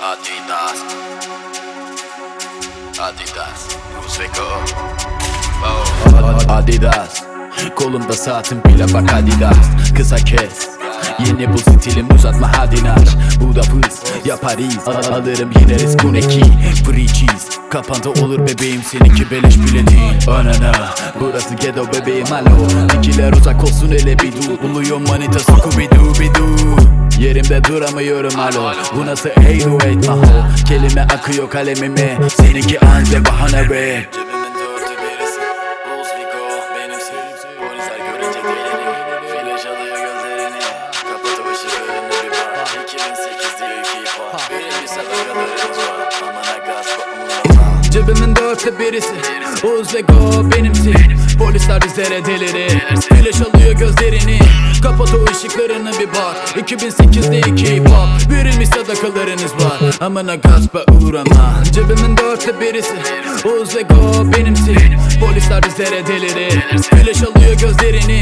Adidas. Adidas. Uzbeko oh. Adidas. Kolumda saatim bile bak Adidas. Kısa kes. Yeni bu stilim uzatma hadi naş. Bu da fıs yaparız Al- Alırım yine risk bu ne ki Free cheese. Kapandı olur bebeğim. Seninki beleş bile değil. Anana. Burası ghetto bebeğim. Alo. Dikiler uzak olsun. Hele bir dur Buluyorum manita doo bir dur Yerimde duramıyorum alo. Bu nasıl hey do etme ho? Kelime akıyor kalemime. Seninki anca bahane be. Cebimin dörtte birisi. Uzbeko benimsi Polisler görünce delini Flash alıyor gözlerini Kapat o ışıklarını bir bak 2008 diyor ki hip Benim bir sadakalarımız var Amana gaz bakmıyor Cebimin dörtte birisi Uzbeko benimsi Polisler bizlere delirir Flash alıyor gözlerini. Kapat o ışıklarını bir bak. 2008'de iki hip hop Verilmiş sadakalarınız var. Amına gaspa uğrama. Cebimin dörtte birisi. Uzbeko benimsi Polisler bizlere delirir Flash alıyor gözlerini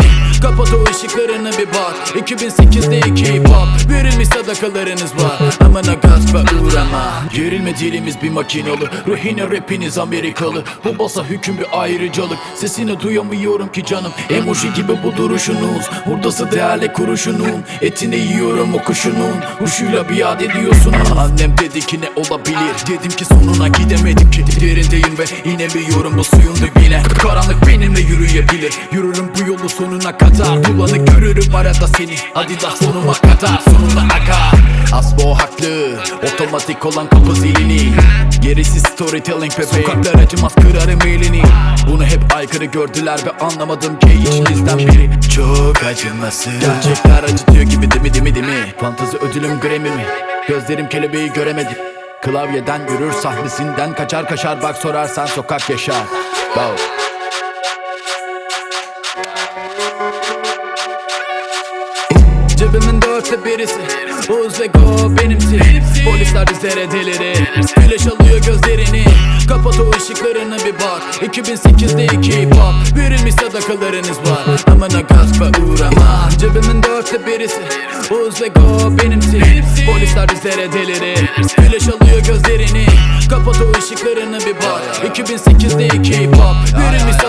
Kapat o ışıklarını bir bak. 2008'de iki hip hop Verilmiş sadakalarınız var. Amına gaspa uğrama. Gerilme dilimiz bir makinalı Ruhine rapiniz Amerikalı. Bu basa hüküm bir ayrıcalık. Sesini duyamıyorum ki canım. Emoji gibi bu duruşunuz. Hurdası değerli kuruşunun. Etini yiyorum o kuşunun. Huşuyla biat ediyorsun Annem dedi ki ne olabilir? Dedim ki sonuna gidemedim ki. Derindeyim ve inemiyorum. Bu suyun dibine. Karanlık benimle yürüyebilir. Yürürüm bu yolu sonuna kadar Bulanık görürüm arada seni. Hadi da sonuma kadar Sonunda akar Asbo haklı Otomatik olan kapı zilini. Gerisi storytelling bebeğim Sokaklar acımaz kırarım elini. Bunu hep aykırı gördüler ve anlamadım ki içinizden biri. Çok acımasız Gerçekler acıtıyor gibi değil mi değil mi değil mi? Fantezi ödülüm Grammy mi? Gözlerim kelebeği göremedi Klavyeden yürür sahnesinden kaçar kaşar Bak sorarsan sokak yaşar. Wow. Dörtte birisi. Uzbeko benimsi Polisler bizlere delirir Flash alıyor gözlerini. Kapat o ışıklarını bir bak. 2008'de iki hip hop Verilmiş sadakalarınız var. Amına gaspa uğrama. Cebimin dörtte birisi. Uzbeko benimsi Polisler bizlere delirir Flash alıyor gözlerini. Kapat o ışıklarını bir bak. 2008'de iki hip hop Verilmiş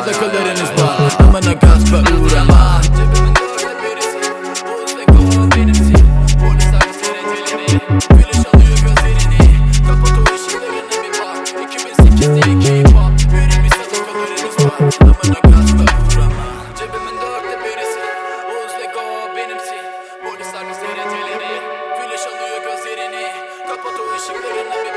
Polisler bizlere delirir Flash